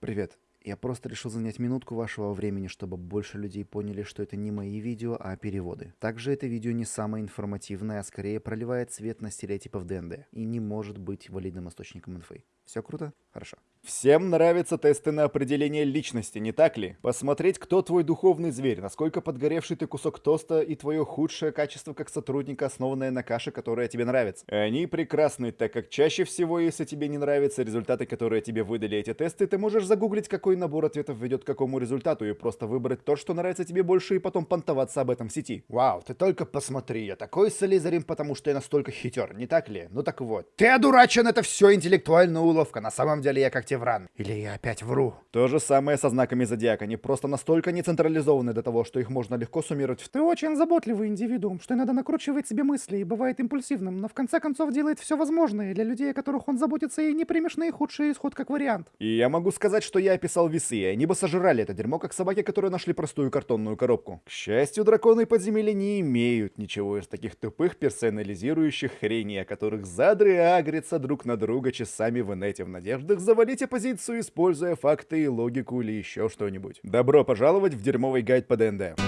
Привет. Я просто решил занять минутку вашего времени, чтобы больше людей поняли, что это не мои видео, а переводы. Также это видео не самое информативное, а скорее проливает свет на стереотипы в ДНД и не может быть валидным источником инфы. Все круто? Хорошо. Всем нравятся тесты на определение личности, не так ли? Посмотреть, кто твой духовный зверь, насколько подгоревший ты кусок тоста и твое худшее качество как сотрудника, основанное на каше, которая тебе нравится. Они прекрасны, так как чаще всего, если тебе не нравятся результаты, которые тебе выдали эти тесты, ты можешь загуглить, какой набор ответов ведет к какому результату, и просто выбрать то, что нравится тебе больше, и потом понтоваться об этом в сети. Вау, ты только посмотри, я такой солизарем, потому что я настолько хитер, не так ли? Ну так вот. Ты одурачен, это все интеллектуальная уловка, на самом деле я как Тевран. Или я опять вру? То же самое со знаками зодиака. Они просто настолько не централизованы до того, что их можно легко суммировать в... Ты очень заботливый индивидуум, что иногда накручивает себе мысли и бывает импульсивным, но в конце концов делает все возможное для людей, о которых он заботится, и не примешь наихудший исход как вариант. И я могу сказать, что я описал весы, и они бы сожрали это дерьмо, как собаки, которые нашли простую картонную коробку. К счастью, драконы подземелья не имеют ничего из таких тупых персонализирующих хреней, о которых задры агрятся друг на друга часами в инете в надеждах завалить оппозицию, используя факты, логику или еще что-нибудь. Добро пожаловать в дерьмовый гайд по ДНД.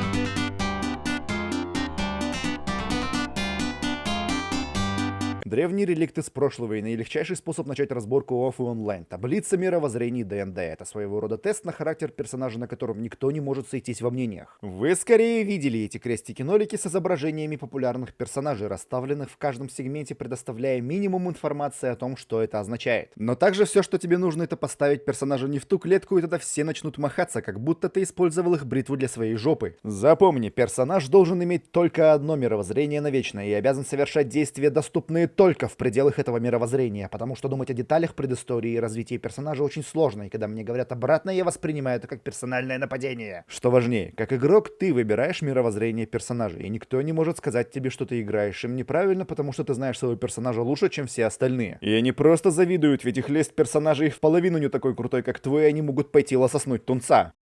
Древние реликты с прошлого и наилегчайший способ начать разборку офф и онлайн. Таблица мировоззрений ДНД. Это своего рода тест на характер персонажа, на котором никто не может сойтись во мнениях. Вы скорее видели эти крестики-нолики с изображениями популярных персонажей, расставленных в каждом сегменте, предоставляя минимум информации о том, что это означает. Но также все, что тебе нужно, это поставить персонажа не в ту клетку, и тогда все начнут махаться, как будто ты использовал их бритву для своей жопы. Запомни, персонаж должен иметь только одно мировоззрение навечно и обязан совершать действия, доступные только только в пределах этого мировоззрения, потому что думать о деталях предыстории и развитии персонажа очень сложно, и когда мне говорят обратно, я воспринимаю это как персональное нападение. Что важнее, как игрок ты выбираешь мировоззрение персонажа, и никто не может сказать тебе, что ты играешь им неправильно, потому что ты знаешь своего персонажа лучше, чем все остальные. И они просто завидуют, ведь их лист персонажей в половину не такой крутой, как твой, и они могут пойти лососнуть тунца.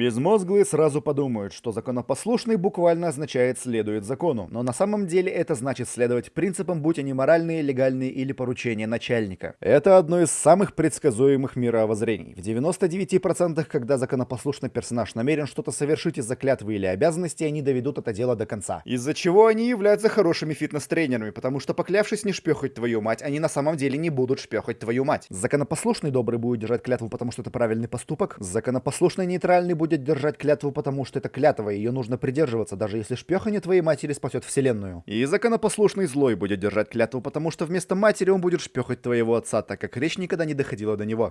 Безмозглые сразу подумают, что законопослушный буквально означает «следует закону», но на самом деле это значит следовать принципам, будь они моральные, легальные или поручения начальника. Это одно из самых предсказуемых мировоззрений. В 99% когда законопослушный персонаж намерен что-то совершить из-за клятвы или обязанности, они доведут это дело до конца. Из-за чего они являются хорошими фитнес-тренерами, потому что поклявшись не шпехать твою мать, они на самом деле не будут шпехать твою мать. Законопослушный добрый будет держать клятву, потому что это правильный поступок. Законопослушный нейтральный будет будет держать клятву, потому что это клятва, и ее нужно придерживаться, даже если шпехание твоей матери спасет вселенную. И законопослушный злой будет держать клятву, потому что вместо матери он будет шпехать твоего отца, так как речь никогда не доходила до него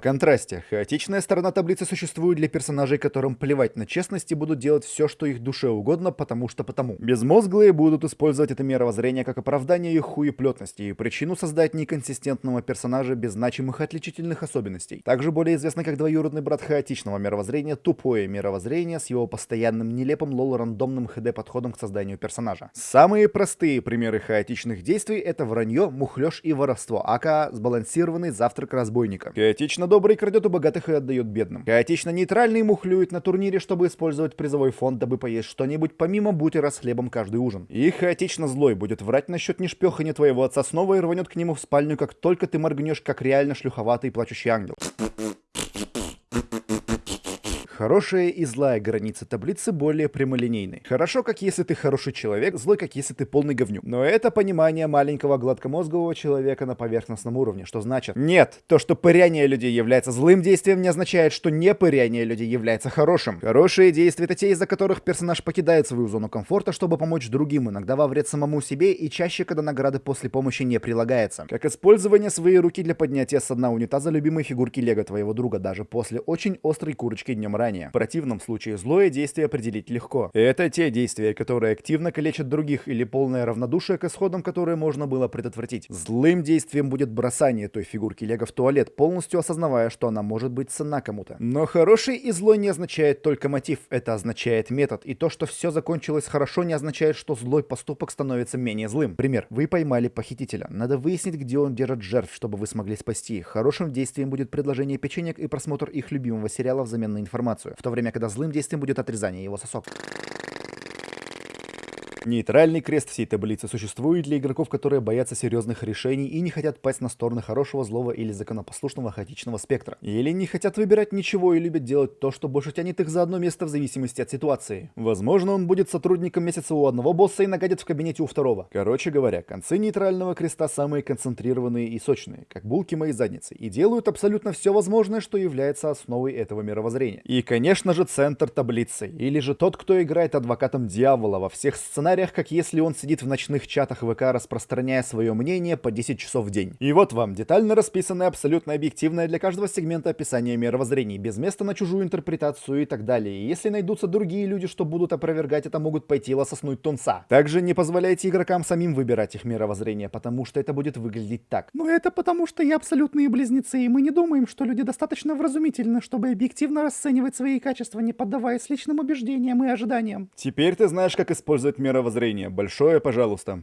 контрасте, хаотичная сторона таблицы существует для персонажей, которым плевать на честность и будут делать все, что их душе угодно, потому что потому. Безмозглые будут использовать это мировоззрение как оправдание их хуеплетности и причину создать неконсистентного персонажа без значимых отличительных особенностей. Также более известно как двоюродный брат хаотичного мировоззрения, тупое мировоззрение с его постоянным нелепым лол-рандомным хд-подходом к созданию персонажа. Самые простые примеры хаотичных действий это вранье, мухлёж и воровство, ака сбалансированный завтрак разбойника. Хаотично добрый крадет у богатых и отдает бедным. Хаотично нейтральный мухлюет на турнире, чтобы использовать призовой фонд, дабы поесть что-нибудь помимо бутера с хлебом каждый ужин. И хаотично злой будет врать насчет нешпехания твоего отца снова и рванет к нему в спальню, как только ты моргнешь, как реально шлюховатый плачущий ангел. Хорошая и злая границы таблицы более прямолинейны. Хорошо, как если ты хороший человек, злой, как если ты полный говнюк. Но это понимание маленького гладкомозгового человека на поверхностном уровне, что значит, нет, то, что пыряние людей является злым действием, не означает, что не пыряние людей является хорошим. Хорошие действия это те, из-за которых персонаж покидает свою зону комфорта, чтобы помочь другим, иногда во вред самому себе и чаще, когда награды после помощи не прилагается. Как использование своей руки для поднятия с дна унитаза любимой фигурки лего твоего друга, даже после очень острой курочки днем ранее ранее. В противном случае злое действие определить легко. Это те действия, которые активно калечат других или полное равнодушие к исходам, которые можно было предотвратить. Злым действием будет бросание той фигурки лего в туалет, полностью осознавая, что она может быть цена кому-то. Но хороший и злой не означает только мотив, это означает метод. И то, что все закончилось хорошо, не означает, что злой поступок становится менее злым. Пример. Вы поймали похитителя. Надо выяснить, где он держит жертв, чтобы вы смогли спасти их. Хорошим действием будет предложение печенек и просмотр их любимого сериала взамен на информацию информацию, в то время, когда злым действием будет отрезание его сосок. Нейтральный крест всей таблицы существует для игроков, которые боятся серьезных решений и не хотят пасть на стороны хорошего, злого или законопослушного хаотичного спектра. Или не хотят выбирать ничего и любят делать то, что больше тянет их за одно место в зависимости от ситуации. Возможно, он будет сотрудником месяца у одного босса и нагадит в кабинете у второго. Короче говоря, концы нейтрального креста самые концентрированные и сочные, как булки моей задницы, и делают абсолютно все возможное, что является основой этого мировоззрения. И, конечно же, центр таблицы, или же тот, кто играет адвокатом дьявола во всех сценариях, как если он сидит в ночных чатах ВК, распространяя свое мнение по 10 часов в день. И вот вам детально расписанное, абсолютно объективное для каждого сегмента описание мировоззрений, без места на чужую интерпретацию и так далее. И если найдутся другие люди, что будут опровергать это, могут пойти лососнуть тунца. Также не позволяйте игрокам самим выбирать их мировоззрение, потому что это будет выглядеть так. Но это потому, что я абсолютные близнецы, и мы не думаем, что люди достаточно вразумительны, чтобы объективно расценивать свои качества, не поддаваясь личным убеждениям и ожиданиям. Теперь ты знаешь, как использовать мировоззрение. Большое пожалуйста.